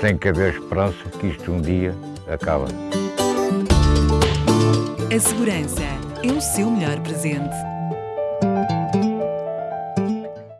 tem que haver esperança que isto um dia acaba. A segurança é o seu melhor presente.